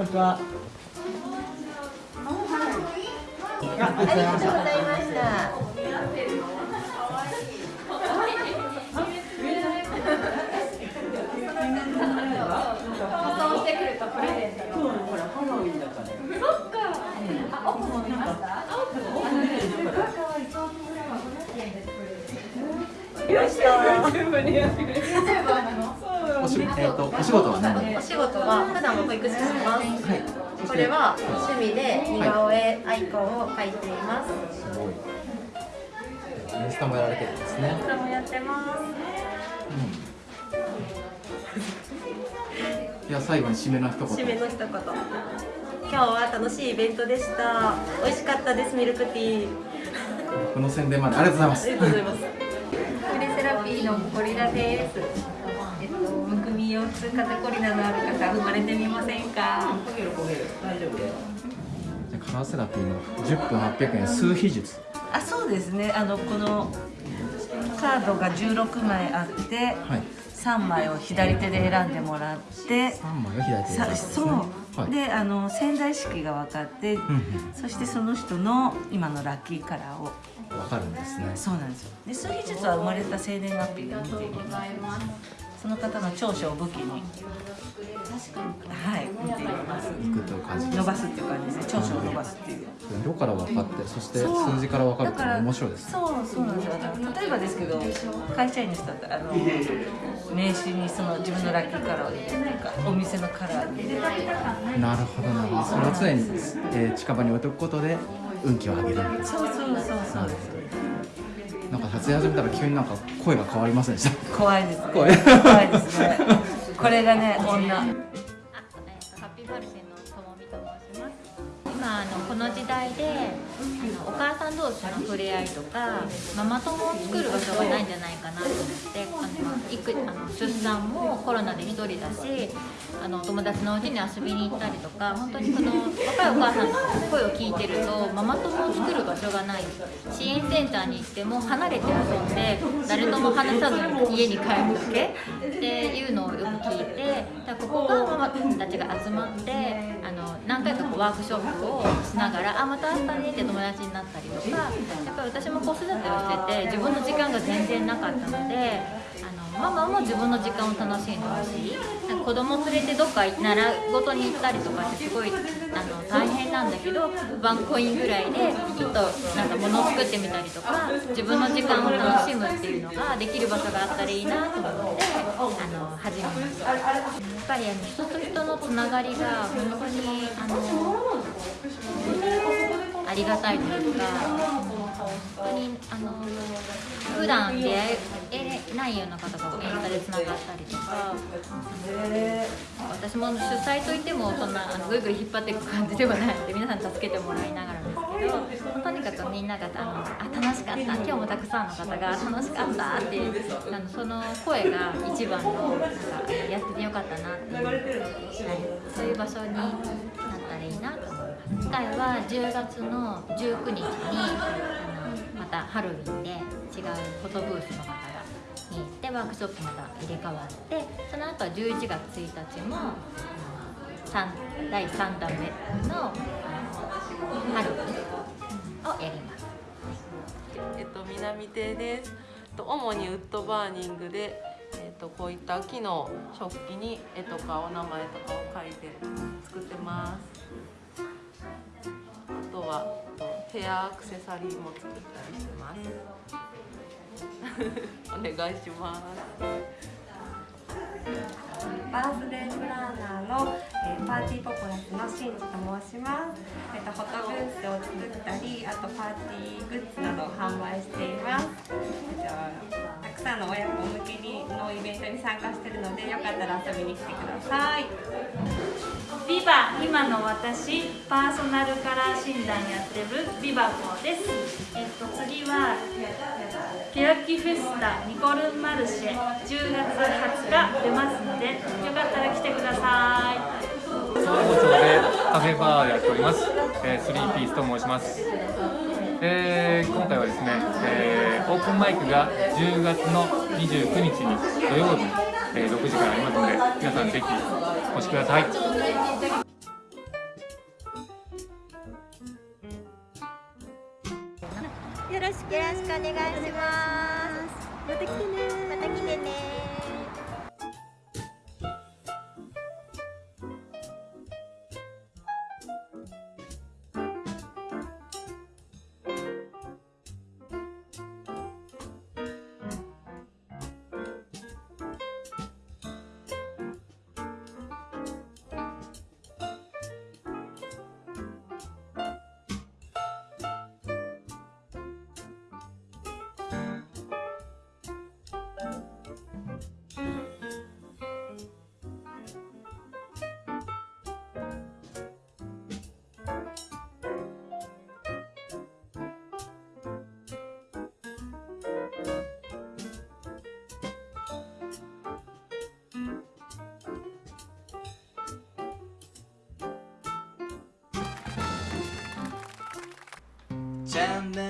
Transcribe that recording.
こんにちは。ありがとうございました。おし,、えー、とお仕事は何お仕事は普段も保育士してます。はいこれは趣味で似顔絵アイコンを描いています。すごいインスタもやられてるんですねこれもやってます。いや最後に締めの一言締めの一言。今日は楽しいイベントでした。美味しかったですミルクティー。この宣伝までありがとうございますありがとうございます。クレセラピーのゴリラです。えっと、むくみ腰痛、風邪コリナのある方、生まれてみませんか？じゃあカラーセラピーの10分800円数秘術。あそうですね。あのこのカードが16枚あって、はい。3枚を左手で選んでもらって3枚を左手でさそう、はい、であの潜在意識が分かって、うんうん。そしてその人の今のラッキーカラーを。わかるんですね。そうなんですよ。で数秘術は生まれた生年月日で見ていきますその方の長所を武器にはい見ていきますいくという感じ伸ばすっていう感じですね。長所を伸ばすっていう。色から分かってそして数字から分かるって面白いですそうそうなんですよ。例えばですけど会社員の人だったらあの名刺にその自分のラッキーカラーを入れるとかお店のカラーに入れるとか。なるほどなるほど。それを常に、えー近場に置いておくことで運気を上げるそうそうそうそう。です撮影始めたら急になんか声が変わりませんでした？怖いですね。怖い。怖いですね。これがね女。あ、えっとハッピーバルセンのともみと申します。今あのこの時代であのお母さん同士の触れ合いとかママ友を作る場所がないんじゃないかなと思って育あの出産もコロナで一人だしあの友達のうちに遊びに行ったりとか本当にこの若いお母さんの声を聞いてるとママ友を作る場所がない支援センターに行っても離れて遊んで誰とも話さず家に帰るだけっていうのをよく聞いてだからここがママたちが集まってあの何回かこうワークショップをしながら「あまた会ったね」って友達になったりとかやっぱり私も子育てをしてて自分の時間が全然なかったのでママも自分の時間を楽しんでほしいなんか子供連れてどっか習い事に行ったりとかってすごいあの大変なんだけどワンコインぐらいでちょっとなんか物を作ってみたりとか自分の時間を楽しむっていうのができる場所があったらいいなと思ってあの始めました。やっぱりあの人と人のつながりが本当にあのありがたいというか本当にあの普段出会えないような方がインスタでつながったりとか私も主催といってもそんなあのぐいぐい引っ張っていく感じではないので皆さん助けてもらいながらですけどとにかくみんながあのあ楽しかった今日もたくさんの方が楽しかったってあのその声が一番のなんかやっててよかったなっていう、はい、そういう場所に回は10月の19日にあのまたハロウィンで違うフォトブースの方がに行ってワークショップまた入れ替わってその後は11月1日も第3弾目のハロウィンをやります。えっと、南亭です。主にウッドバーニングで、えっと、こういった木の食器に絵とかお名前とかを書いて作ってます。ヘアアクセサリーも作ったりしてます。お願いします。バースデープランナーの、えーパーティーポコラスのしんじと申します。えっとフォトブースを作ったり、あとパーティーグッズなどを販売しています。えっとたくさんの親子向けにのイベントに参加しているので、よかったら遊びに来てください。ビバ今の私パーソナルカラー診断やってるビバコです。えっと次は欅フェスタニコルンマルシェ10月20日出ますのでよかったら来てください。総合町でカフェバーをやっております、えー、スリーピースと申します、えー今回はですね、えーオープンマイクが10月の29日に土曜日、えー6時からありますので皆さんぜひお越しください。よろしくお願いします。また来てねまた来てね Jam